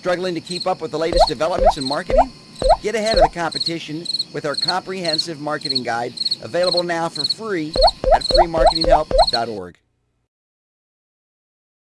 Struggling to keep up with the latest developments in marketing? Get ahead of the competition with our comprehensive marketing guide available now for free at freemarketinghelp.org.